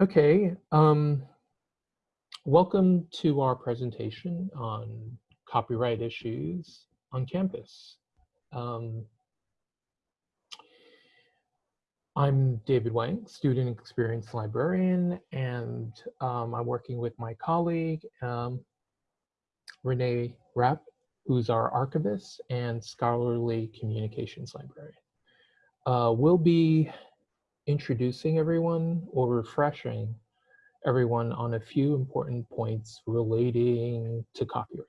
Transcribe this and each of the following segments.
Okay, um, welcome to our presentation on copyright issues on campus. Um, I'm David Wang, student experience librarian, and um, I'm working with my colleague, um, Renee Rapp, who's our archivist and scholarly communications librarian. Uh, we'll be introducing everyone or refreshing everyone on a few important points relating to copyright.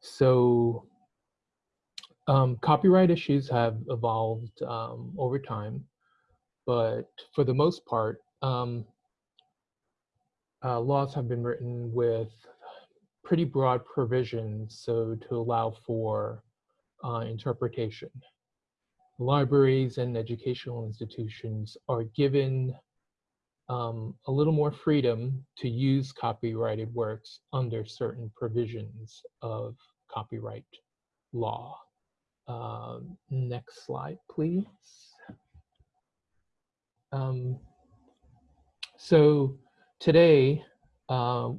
So um, copyright issues have evolved um, over time, but for the most part, um, uh, laws have been written with pretty broad provisions so to allow for uh, interpretation libraries and educational institutions are given um, a little more freedom to use copyrighted works under certain provisions of copyright law. Um, next slide, please. Um, so today, uh,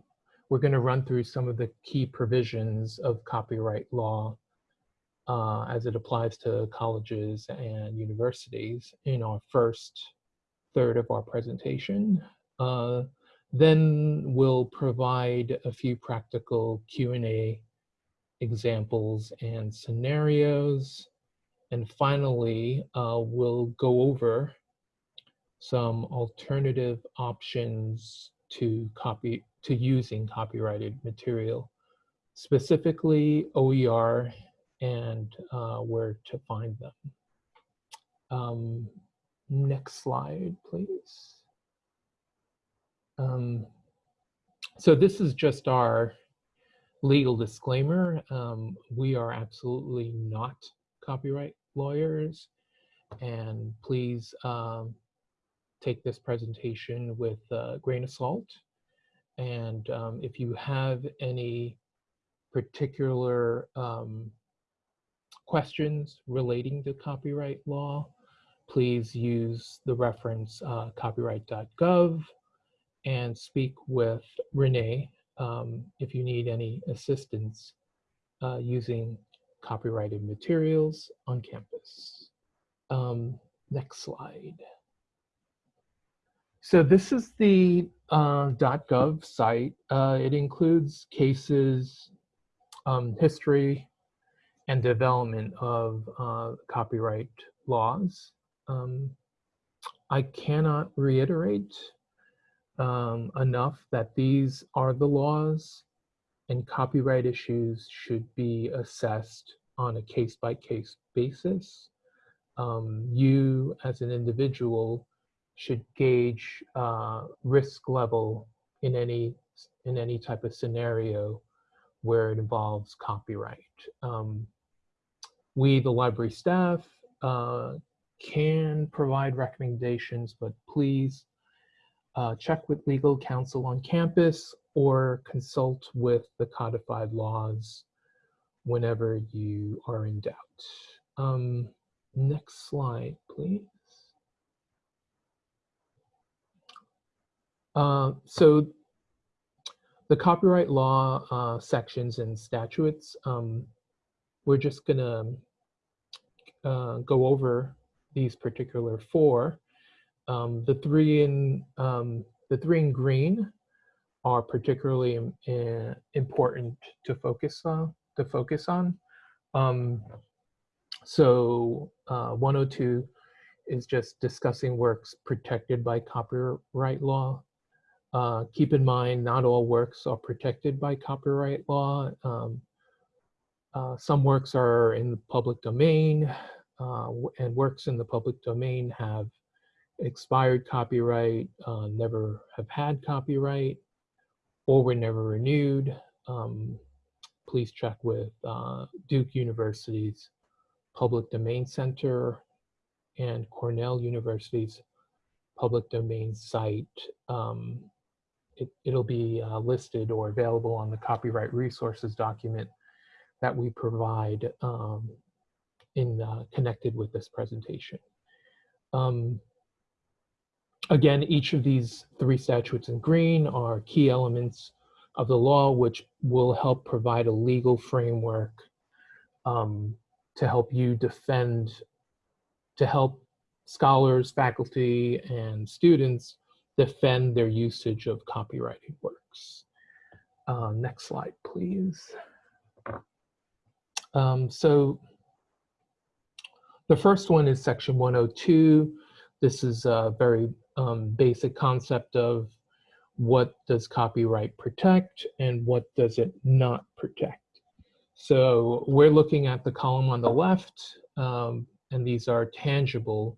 we're going to run through some of the key provisions of copyright law uh, as it applies to colleges and universities in our first third of our presentation. Uh, then we'll provide a few practical Q&A examples and scenarios. And finally, uh, we'll go over some alternative options to copy to using copyrighted material, specifically OER and uh, where to find them. Um, next slide, please. Um, so this is just our legal disclaimer. Um, we are absolutely not copyright lawyers and please um, take this presentation with a grain of salt. And um, if you have any particular um, questions relating to copyright law, please use the reference uh, copyright.gov and speak with Renee um, if you need any assistance uh, using copyrighted materials on campus. Um, next slide. So this is the uh, .gov site. Uh, it includes cases, um, history, and development of uh, copyright laws. Um, I cannot reiterate um, enough that these are the laws and copyright issues should be assessed on a case-by-case -case basis. Um, you as an individual should gauge uh, risk level in any in any type of scenario where it involves copyright. Um, we, the library staff, uh, can provide recommendations, but please uh, check with legal counsel on campus or consult with the codified laws whenever you are in doubt. Um, next slide, please. Uh, so the copyright law uh, sections and statutes um, we're just going to uh, go over these particular four. Um, the three in um, the three in green are particularly important to focus on. To focus on. Um, so uh, 102 is just discussing works protected by copyright law. Uh, keep in mind, not all works are protected by copyright law. Um, uh, some works are in the public domain, uh, and works in the public domain have expired copyright, uh, never have had copyright, or were never renewed. Um, please check with uh, Duke University's Public Domain Center and Cornell University's public domain site. Um, it, will be uh, listed or available on the copyright resources document that we provide um, in uh, connected with this presentation. Um, again, each of these three statutes in green are key elements of the law, which will help provide a legal framework um, to help you defend, to help scholars, faculty, and students defend their usage of copyrighted works. Uh, next slide, please. Um, so the first one is section 102. This is a very um, basic concept of what does copyright protect and what does it not protect. So we're looking at the column on the left, um, and these are tangible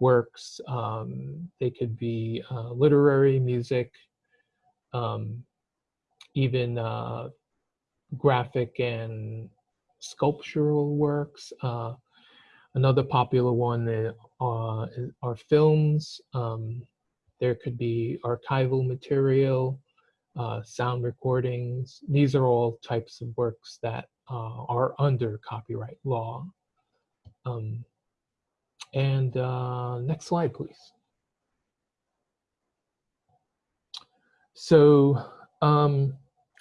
works. Um, they could be uh, literary, music, um, even uh, graphic and sculptural works. Uh, another popular one uh, are films. Um, there could be archival material, uh, sound recordings. These are all types of works that uh, are under copyright law. Um, and uh, next slide, please. So um,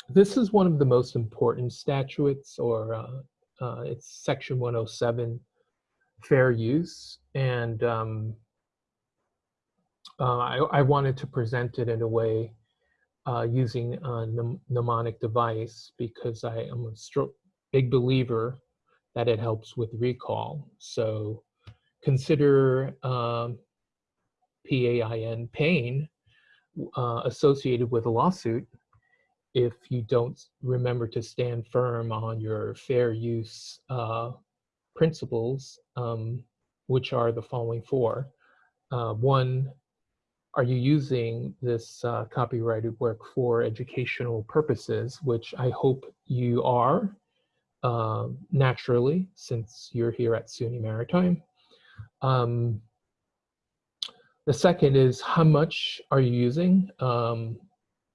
this is one of the most important statutes, or uh, uh, it's Section 107, fair use. And um, uh, I, I, wanted to present it in a way uh, using a mnemonic device because I am a big believer that it helps with recall. So consider um, PAIN, pain, uh, associated with a lawsuit if you don't remember to stand firm on your fair use uh, principles, um, which are the following four. Uh, one, are you using this uh, copyrighted work for educational purposes, which I hope you are uh, naturally, since you're here at SUNY Maritime. Um, the second is how much are you using? Um,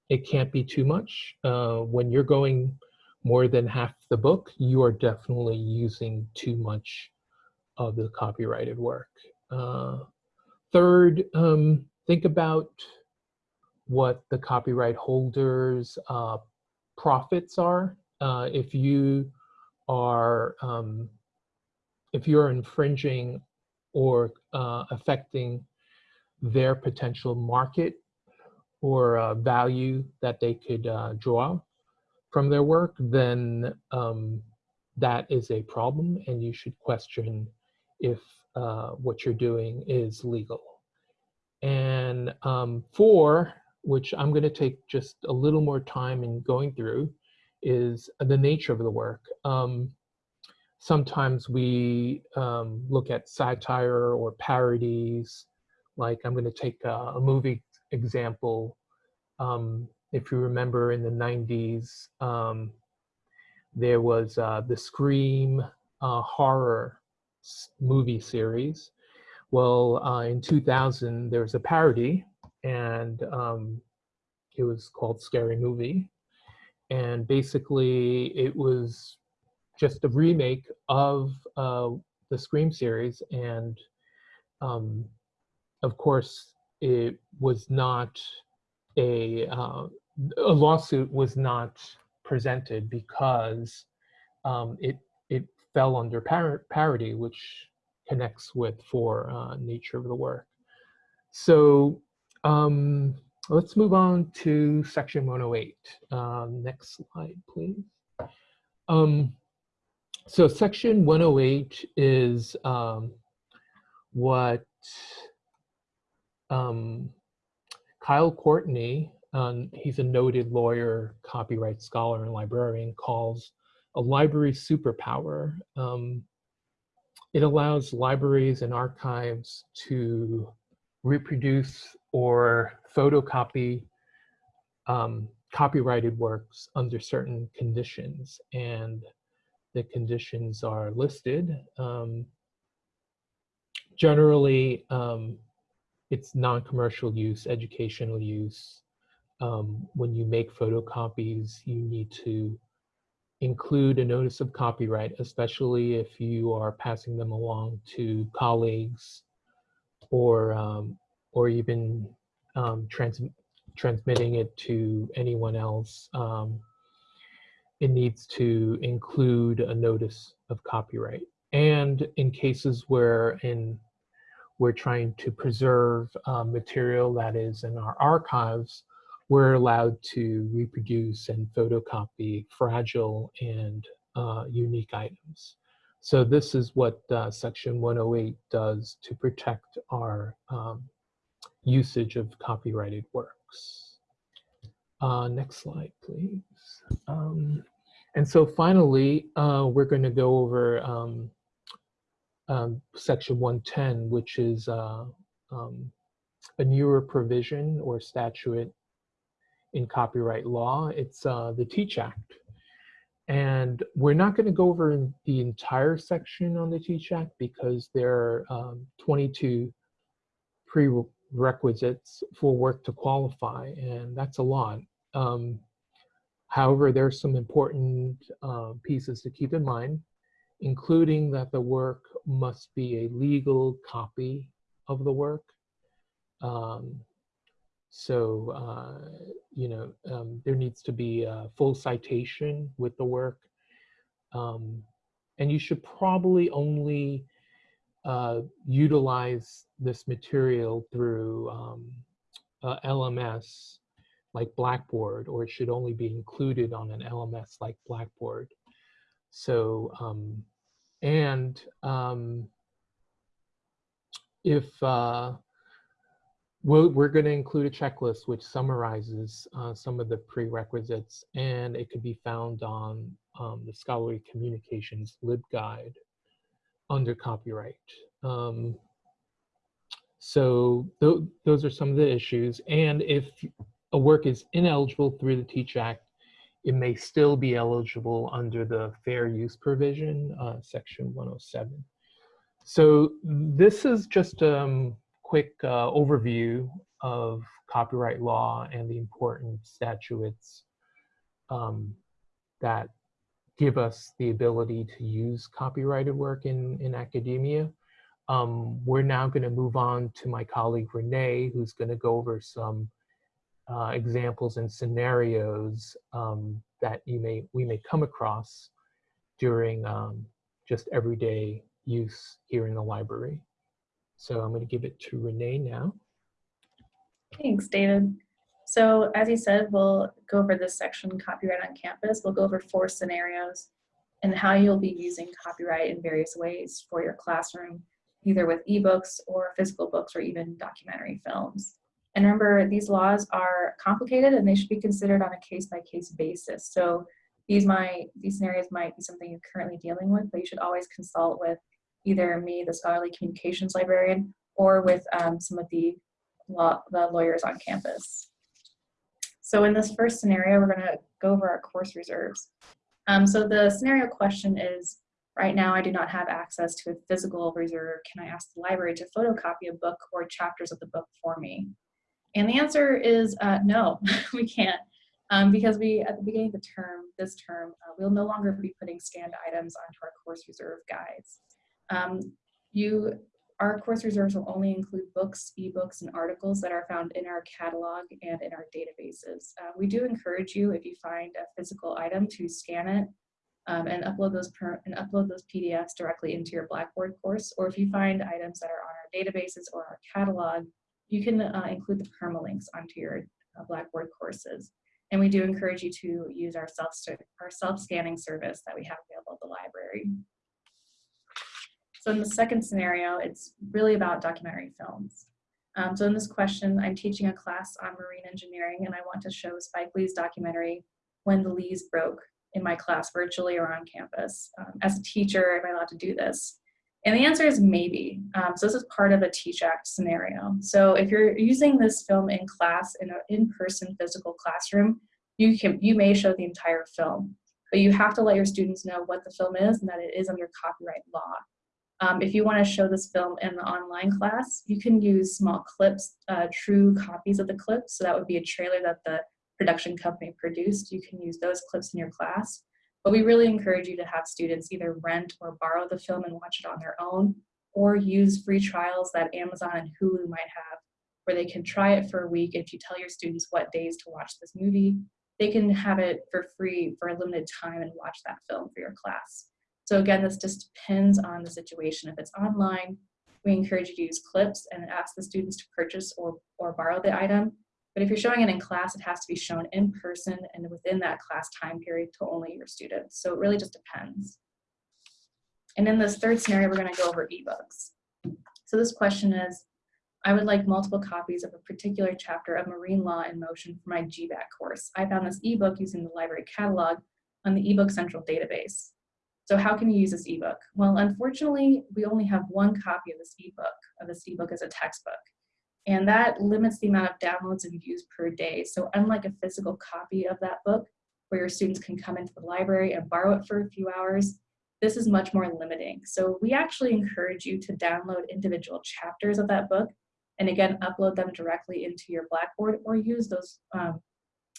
it can't be too much. Uh, when you're going more than half the book, you are definitely using too much of the copyrighted work. Uh, third, um, think about what the copyright holder's uh, profits are. Uh, if you are, um, if you're infringing or uh, affecting their potential market or uh, value that they could uh, draw from their work, then um, that is a problem and you should question if uh, what you're doing is legal. And um, four, which I'm going to take just a little more time in going through, is the nature of the work. Um, sometimes we um, look at satire or parodies. Like I'm going to take a, a movie example. Um, if you remember in the 90s, um, there was uh, the Scream uh, horror movie series. Well, uh, in 2000, there was a parody, and um, it was called Scary Movie. And basically, it was just a remake of uh, the Scream series, and um, of course, it was not a uh, a lawsuit was not presented because um, it it fell under par parody, which connects with for uh, nature of the work. So um, let's move on to section 108. Um, next slide, please. Um, so section 108 is um, what um, Kyle Courtney, um, he's a noted lawyer, copyright scholar, and librarian, calls a library superpower. Um, it allows libraries and archives to reproduce or photocopy um, copyrighted works under certain conditions. And the conditions are listed. Um, generally, um, it's non-commercial use, educational use. Um, when you make photocopies, you need to include a notice of copyright, especially if you are passing them along to colleagues or um, or even um, trans transmitting it to anyone else, um, it needs to include a notice of copyright. And in cases where in we're trying to preserve uh, material that is in our archives, we're allowed to reproduce and photocopy fragile and uh, unique items. So this is what uh, section 108 does to protect our um, usage of copyrighted works. Uh, next slide, please. Um, and so finally, uh, we're going to go over um, um, section 110, which is uh, um, a newer provision or statute in copyright law. It's uh, the Teach Act. And we're not going to go over the entire section on the Teach Act because there are um, 22 prerequisites for work to qualify, and that's a lot. Um, however, there are some important uh, pieces to keep in mind, including that the work must be a legal copy of the work. Um, so, uh, you know, um, there needs to be a full citation with the work. Um, and you should probably only uh, utilize this material through um, uh, LMS like Blackboard, or it should only be included on an LMS like Blackboard. So, um, and um, if uh, We'll, we're going to include a checklist which summarizes uh, some of the prerequisites, and it could be found on um, the Scholarly Communications LibGuide under copyright. Um, so th those are some of the issues. And if a work is ineligible through the Teach Act, it may still be eligible under the fair use provision, uh, section 107. So this is just um, quick uh, overview of copyright law and the important statutes um, that give us the ability to use copyrighted work in, in academia. Um, we're now going to move on to my colleague Renee, who's going to go over some uh, examples and scenarios um, that you may we may come across during um, just everyday use here in the library. So I'm going to give it to Renee now. Thanks, David. So as you said, we'll go over this section, copyright on campus. We'll go over four scenarios and how you'll be using copyright in various ways for your classroom, either with ebooks or physical books or even documentary films. And remember, these laws are complicated and they should be considered on a case-by-case -case basis. So these might, these scenarios might be something you're currently dealing with, but you should always consult with either me, the scholarly communications librarian, or with um, some of the, law, the lawyers on campus. So in this first scenario, we're gonna go over our course reserves. Um, so the scenario question is, right now I do not have access to a physical reserve. Can I ask the library to photocopy a book or chapters of the book for me? And the answer is uh, no, we can't. Um, because we, at the beginning of the term, this term, uh, we'll no longer be putting scanned items onto our course reserve guides. Um, you, our course reserves will only include books, ebooks, and articles that are found in our catalog and in our databases. Uh, we do encourage you, if you find a physical item, to scan it um, and upload those and upload those PDFs directly into your Blackboard course. Or if you find items that are on our databases or our catalog, you can uh, include the permalinks onto your uh, Blackboard courses. And we do encourage you to use our self our self scanning service that we have available at the library. So in the second scenario, it's really about documentary films. Um, so in this question, I'm teaching a class on marine engineering and I want to show Spike Lee's documentary, When the Levees Broke, in my class virtually or on campus. Um, as a teacher, am I allowed to do this? And the answer is maybe. Um, so this is part of a Teach Act scenario. So if you're using this film in class in an in-person physical classroom, you can you may show the entire film, but you have to let your students know what the film is and that it is under copyright law. Um, if you want to show this film in the online class, you can use small clips, uh, true copies of the clips. So that would be a trailer that the production company produced. You can use those clips in your class. But we really encourage you to have students either rent or borrow the film and watch it on their own, or use free trials that Amazon and Hulu might have, where they can try it for a week. If you tell your students what days to watch this movie, they can have it for free for a limited time and watch that film for your class. So again, this just depends on the situation. If it's online, we encourage you to use clips and ask the students to purchase or, or borrow the item. But if you're showing it in class, it has to be shown in person and within that class time period to only your students. So it really just depends. And in this third scenario, we're gonna go over ebooks. So this question is, I would like multiple copies of a particular chapter of Marine Law in Motion for my GBAC course. I found this ebook using the library catalog on the eBook Central database. So how can you use this ebook? Well, unfortunately, we only have one copy of this ebook, of this ebook as a textbook. And that limits the amount of downloads and views per day. So unlike a physical copy of that book, where your students can come into the library and borrow it for a few hours, this is much more limiting. So we actually encourage you to download individual chapters of that book and again, upload them directly into your Blackboard or use those, um,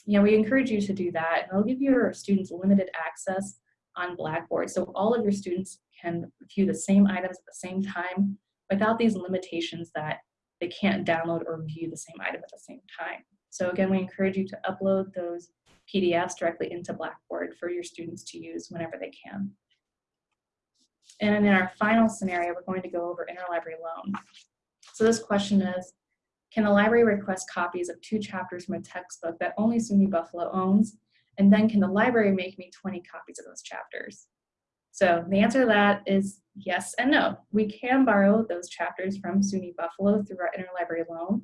you know, we encourage you to do that and it'll give your students limited access on Blackboard. So all of your students can view the same items at the same time without these limitations that they can't download or view the same item at the same time. So again, we encourage you to upload those PDFs directly into Blackboard for your students to use whenever they can. And in our final scenario, we're going to go over interlibrary loan. So this question is, can the library request copies of two chapters from a textbook that only SUNY Buffalo owns? And then can the library make me 20 copies of those chapters? So the answer to that is yes and no. We can borrow those chapters from SUNY Buffalo through our interlibrary loan,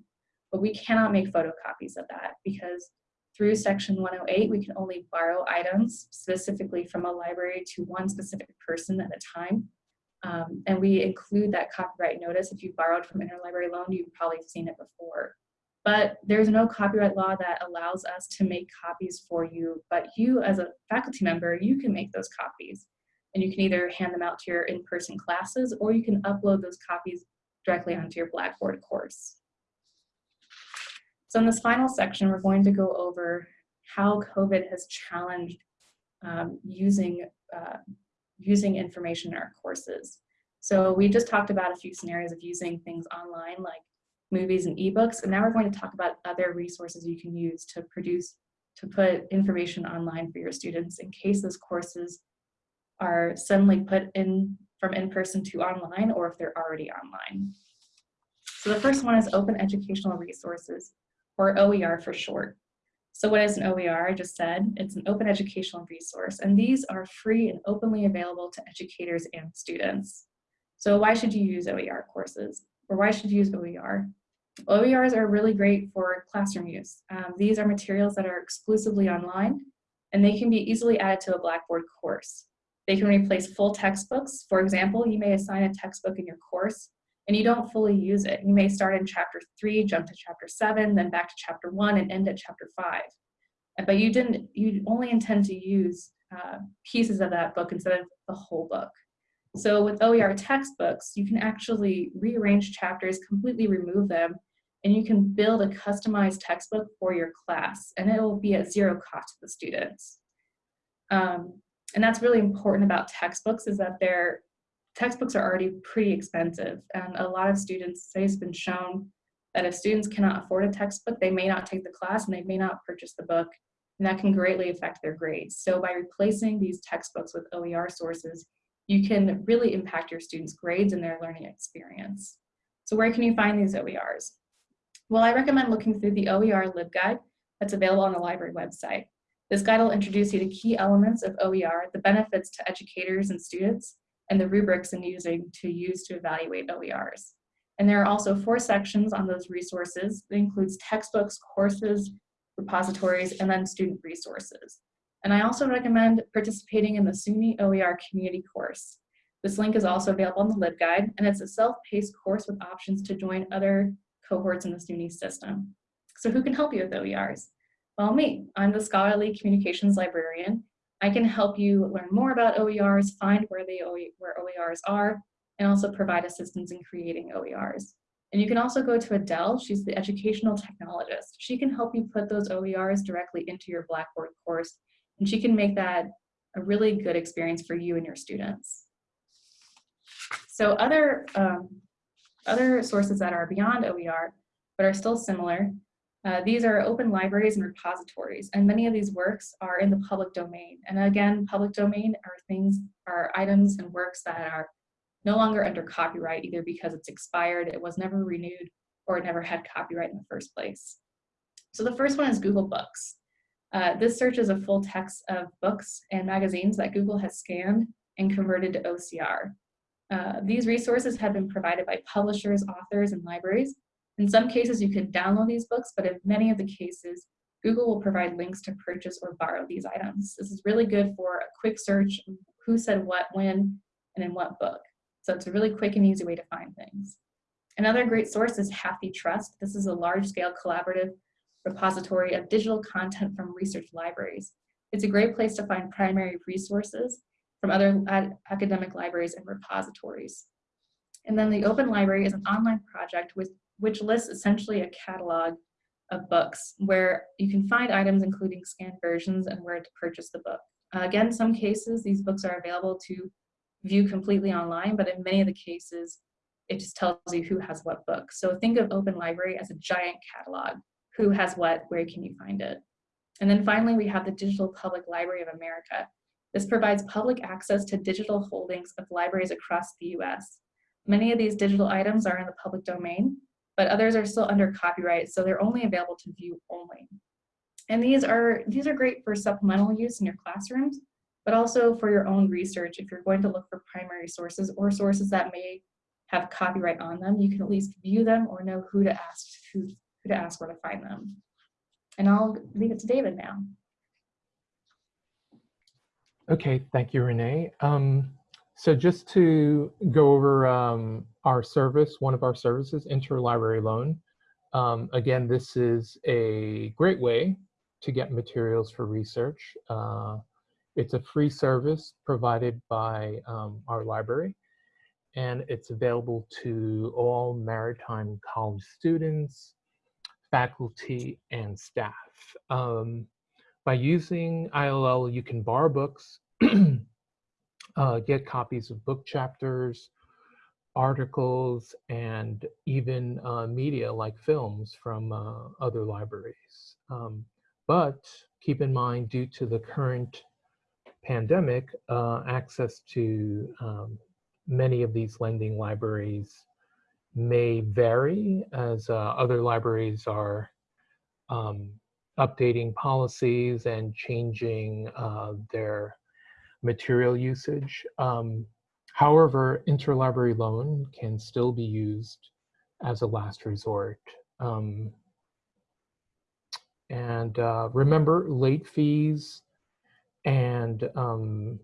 but we cannot make photocopies of that because through section 108, we can only borrow items specifically from a library to one specific person at a time. Um, and we include that copyright notice. If you borrowed from interlibrary loan, you've probably seen it before. But there's no copyright law that allows us to make copies for you, but you as a faculty member, you can make those copies. And you can either hand them out to your in-person classes or you can upload those copies directly onto your Blackboard course. So in this final section, we're going to go over how COVID has challenged um, using, uh, using information in our courses. So we just talked about a few scenarios of using things online like movies and ebooks, and now we're going to talk about other resources you can use to produce, to put information online for your students in case those courses are suddenly put in from in-person to online or if they're already online. So the first one is open educational resources or OER for short. So what is an OER? I just said it's an open educational resource, and these are free and openly available to educators and students. So why should you use OER courses? Or why should you use OER? OERs are really great for classroom use. Um, these are materials that are exclusively online, and they can be easily added to a Blackboard course. They can replace full textbooks. For example, you may assign a textbook in your course and you don't fully use it. You may start in chapter three, jump to chapter seven, then back to chapter one and end at chapter five. But you didn't, you only intend to use uh, pieces of that book instead of the whole book. So with OER textbooks, you can actually rearrange chapters, completely remove them, and you can build a customized textbook for your class, and it will be at zero cost to the students. Um, and that's really important about textbooks is that they're textbooks are already pretty expensive and a lot of students say it's been shown that if students cannot afford a textbook they may not take the class and they may not purchase the book and that can greatly affect their grades so by replacing these textbooks with OER sources you can really impact your students grades and their learning experience so where can you find these OERs well I recommend looking through the OER LibGuide that's available on the library website this guide will introduce you to key elements of OER, the benefits to educators and students, and the rubrics in using to use to evaluate OERs. And there are also four sections on those resources that includes textbooks, courses, repositories, and then student resources. And I also recommend participating in the SUNY OER community course. This link is also available on the LibGuide, and it's a self-paced course with options to join other cohorts in the SUNY system. So who can help you with OERs? Well, me. I'm the scholarly communications librarian, I can help you learn more about OERs, find where, they, where OERs are, and also provide assistance in creating OERs. And you can also go to Adele, she's the educational technologist. She can help you put those OERs directly into your Blackboard course, and she can make that a really good experience for you and your students. So other, um, other sources that are beyond OER but are still similar. Uh, these are open libraries and repositories, and many of these works are in the public domain. And again, public domain are things, are items and works that are no longer under copyright, either because it's expired, it was never renewed, or it never had copyright in the first place. So the first one is Google Books. Uh, this search is a full text of books and magazines that Google has scanned and converted to OCR. Uh, these resources have been provided by publishers, authors, and libraries, in some cases, you can download these books, but in many of the cases, Google will provide links to purchase or borrow these items. This is really good for a quick search, who said what, when, and in what book. So it's a really quick and easy way to find things. Another great source is HathiTrust. This is a large-scale collaborative repository of digital content from research libraries. It's a great place to find primary resources from other academic libraries and repositories. And then the Open Library is an online project with which lists essentially a catalog of books where you can find items including scanned versions and where to purchase the book. Uh, again, some cases these books are available to view completely online, but in many of the cases, it just tells you who has what book. So think of Open Library as a giant catalog. Who has what, where can you find it? And then finally, we have the Digital Public Library of America. This provides public access to digital holdings of libraries across the US. Many of these digital items are in the public domain, but others are still under copyright, so they're only available to view only. And these are, these are great for supplemental use in your classrooms, but also for your own research. If you're going to look for primary sources or sources that may have copyright on them, you can at least view them or know who to ask, who, who to ask where to find them. And I'll leave it to David now. Okay, thank you, Renee. Um, so just to go over um, our service, one of our services, Interlibrary Loan. Um, again, this is a great way to get materials for research. Uh, it's a free service provided by um, our library, and it's available to all maritime college students, faculty, and staff. Um, by using ILL, you can borrow books uh, get copies of book chapters, articles, and even uh, media like films from uh, other libraries. Um, but keep in mind, due to the current pandemic, uh, access to um, many of these lending libraries may vary as uh, other libraries are um, updating policies and changing uh, their material usage. Um, however, interlibrary loan can still be used as a last resort. Um, and uh, remember, late fees and um,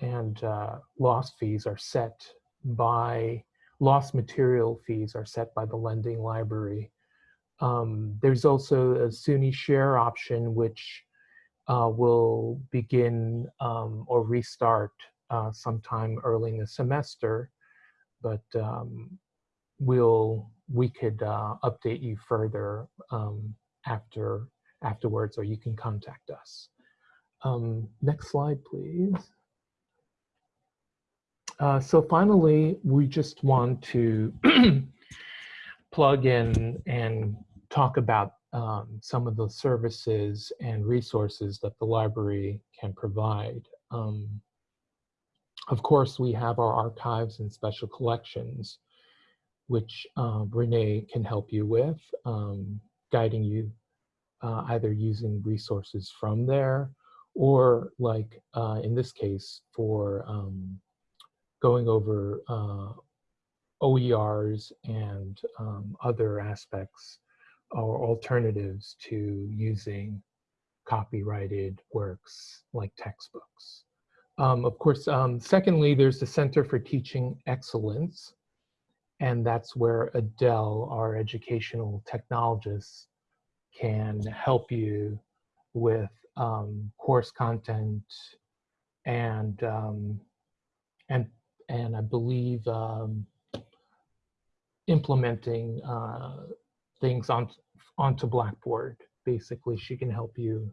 and uh, lost fees are set by lost material fees are set by the lending library. Um, there's also a SUNY share option, which uh, will begin um, or restart uh, sometime early in the semester, but um, we'll we could uh, update you further um, after afterwards, or you can contact us. Um, next slide, please. Uh, so finally, we just want to plug in and talk about um, some of the services and resources that the library can provide. Um, of course, we have our archives and special collections, which uh, Renee can help you with, um, guiding you uh, either using resources from there or like uh, in this case for um, going over uh, OERs and um, other aspects or alternatives to using copyrighted works like textbooks. Um, of course, um, secondly, there's the Center for Teaching Excellence, and that's where Adele, our educational technologist, can help you with um, course content and um, and and I believe um, implementing uh, things on, onto Blackboard. Basically, she can help you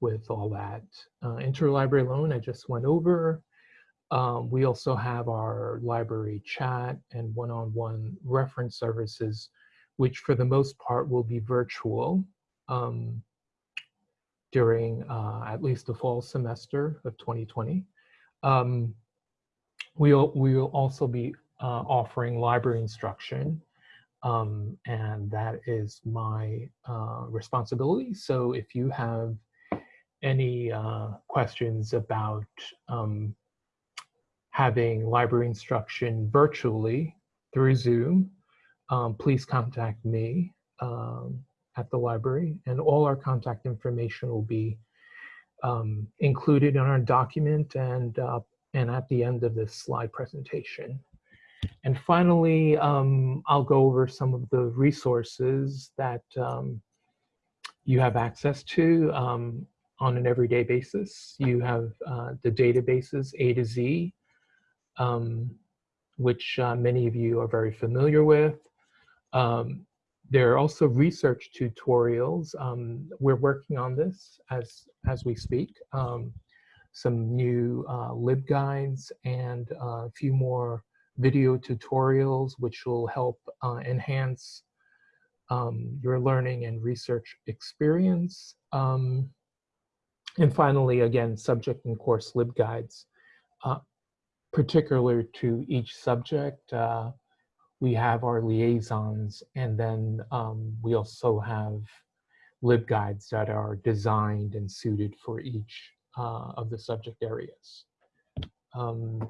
with all that. Uh, interlibrary loan, I just went over. Um, we also have our library chat and one-on-one -on -one reference services which for the most part will be virtual um, during uh, at least the fall semester of 2020. Um, we'll, we'll also be uh, offering library instruction, um, and that is my uh, responsibility. So if you have any uh, questions about um, having library instruction virtually through Zoom, um, please contact me um, at the library and all our contact information will be um, included in our document and, uh, and at the end of this slide presentation. And finally, um, I'll go over some of the resources that um, you have access to um, on an everyday basis. You have uh, the databases A to Z, um, which uh, many of you are very familiar with. Um, there are also research tutorials. Um, we're working on this as, as we speak. Some new uh, LibGuides and uh, a few more video tutorials which will help uh, enhance um, your learning and research experience. Um, and finally, again, subject and course LibGuides, uh, particular to each subject. Uh, we have our liaisons, and then um, we also have LibGuides that are designed and suited for each uh, of the subject areas. Um,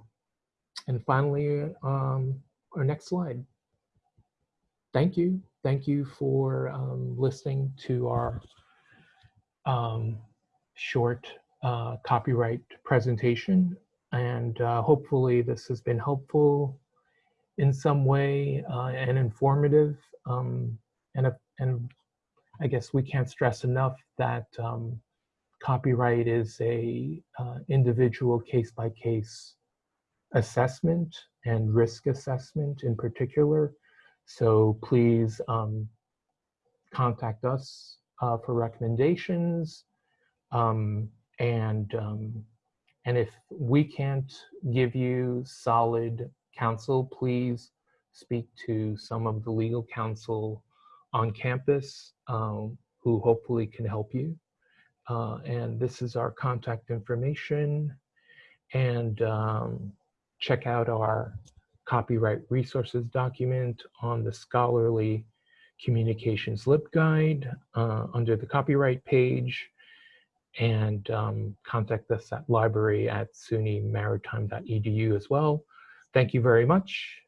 and finally, um, our next slide. Thank you. Thank you for um, listening to our um, short uh, copyright presentation. And uh, hopefully this has been helpful in some way uh, and informative. Um, and, and I guess we can't stress enough that um, copyright is a uh, individual case-by-case assessment and risk assessment in particular. So please um, contact us uh, for recommendations. Um, and, um, and if we can't give you solid counsel, please speak to some of the legal counsel on campus um, who hopefully can help you. Uh, and this is our contact information. And um, check out our copyright resources document on the scholarly communications LibGuide uh, under the copyright page and um, contact us at library at sunymaritime.edu as well. Thank you very much.